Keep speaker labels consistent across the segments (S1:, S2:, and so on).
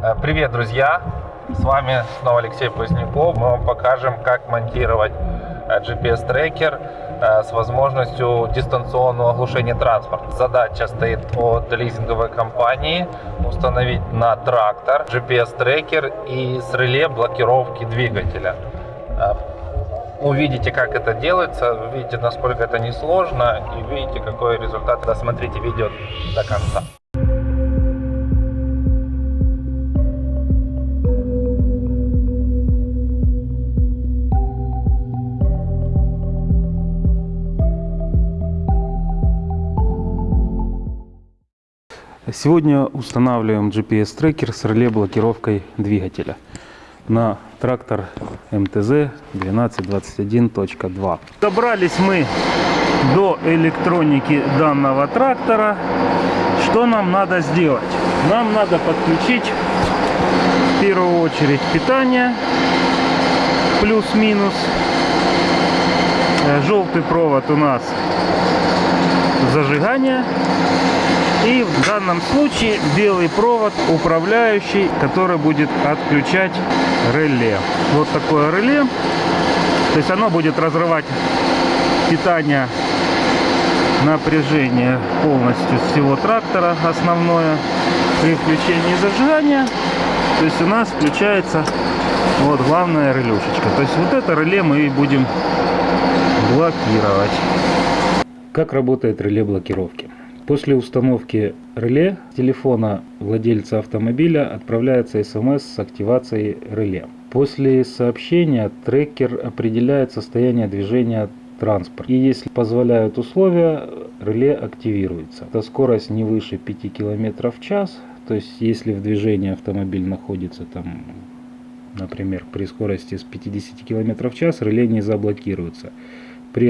S1: Э, Привет, друзья! С вами снова Алексей Поздняков. Мы вам покажем, как монтировать э, GPS-трекер э, с возможностью дистанционного оглушения транспорта. Задача стоит от лизинговой компании установить на трактор GPS-трекер и с реле блокировки двигателя. Э, Увидите, как это делается, увидите, насколько это несложно и увидите, какой результат. Досмотрите видео до конца.
S2: Сегодня устанавливаем GPS-трекер с реле-блокировкой двигателя на трактор МТЗ 1221.2. Добрались мы до электроники данного трактора. Что нам надо сделать? Нам надо подключить в первую очередь питание плюс-минус. Э, Желтый провод у нас зажигание. И в данном случае белый провод управляющий, который будет отключать реле. Вот такое реле. То есть оно будет разрывать питание напряжение полностью всего трактора основное при включении зажигания. То есть у нас включается вот главная релюшечка. То есть вот это реле мы и будем блокировать. Как работает реле блокировки? После установки реле телефона владельца автомобиля отправляется смс с активацией реле. После сообщения трекер определяет состояние движения транспорта. И если позволяют условия, реле активируется. Это скорость не выше 5 км в час. То есть если в движении автомобиль находится там, например, при скорости с 50 км в час, реле не заблокируется. При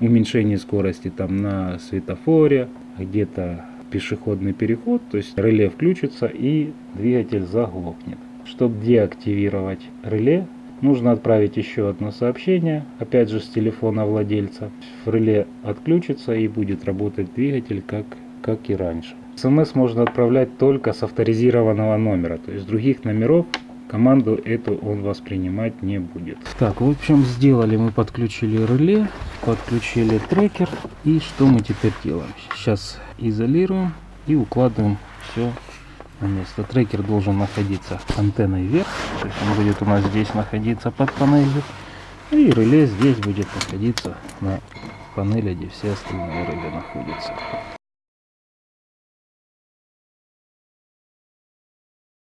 S2: уменьшении скорости там на светофоре, где-то пешеходный переход, то есть реле включится и двигатель заглохнет. Чтобы деактивировать реле, нужно отправить еще одно сообщение, опять же с телефона владельца. Реле отключится и будет работать двигатель как, как и раньше. СМС можно отправлять только с авторизированного номера, то есть других номеров команду эту он воспринимать не будет. Так, в общем, сделали мы, подключили реле, подключили трекер. И что мы теперь делаем? Сейчас изолируем и укладываем все на место. Трекер должен находиться антенной вверх, то есть он будет у нас здесь находиться под панелью. И реле здесь будет находиться на панели, где все остальные реле находятся.